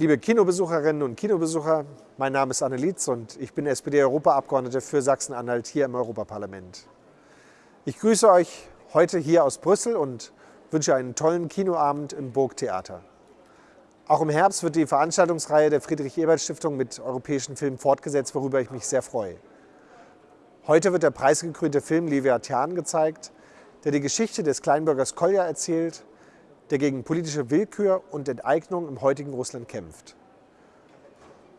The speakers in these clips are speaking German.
Liebe Kinobesucherinnen und Kinobesucher, mein Name ist Anne Lietz und ich bin SPD-Europaabgeordnete für Sachsen-Anhalt hier im Europaparlament. Ich grüße euch heute hier aus Brüssel und wünsche einen tollen Kinoabend im Burgtheater. Auch im Herbst wird die Veranstaltungsreihe der Friedrich-Ebert-Stiftung mit europäischen Filmen fortgesetzt, worüber ich mich sehr freue. Heute wird der preisgekrönte Film Leviathan gezeigt, der die Geschichte des Kleinbürgers Kolja erzählt der gegen politische Willkür und Enteignung im heutigen Russland kämpft.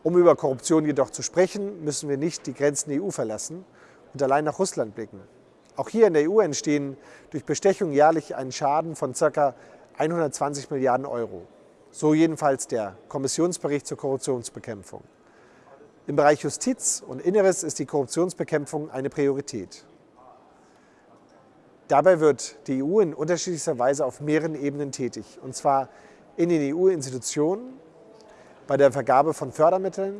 Um über Korruption jedoch zu sprechen, müssen wir nicht die Grenzen der EU verlassen und allein nach Russland blicken. Auch hier in der EU entstehen durch Bestechung jährlich einen Schaden von ca. 120 Milliarden Euro. So jedenfalls der Kommissionsbericht zur Korruptionsbekämpfung. Im Bereich Justiz und Inneres ist die Korruptionsbekämpfung eine Priorität. Dabei wird die EU in unterschiedlichster Weise auf mehreren Ebenen tätig, und zwar in den EU-Institutionen, bei der Vergabe von Fördermitteln,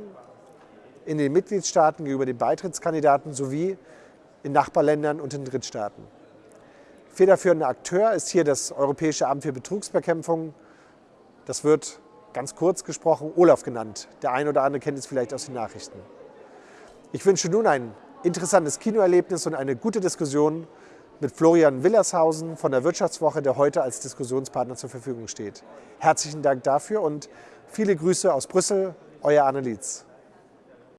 in den Mitgliedstaaten gegenüber den Beitrittskandidaten sowie in Nachbarländern und in Drittstaaten. Federführender Akteur ist hier das Europäische Amt für Betrugsbekämpfung. Das wird ganz kurz gesprochen Olaf genannt. Der eine oder andere kennt es vielleicht aus den Nachrichten. Ich wünsche nun ein interessantes Kinoerlebnis und eine gute Diskussion mit Florian Willershausen von der Wirtschaftswoche, der heute als Diskussionspartner zur Verfügung steht. Herzlichen Dank dafür und viele Grüße aus Brüssel, euer Anne Lietz.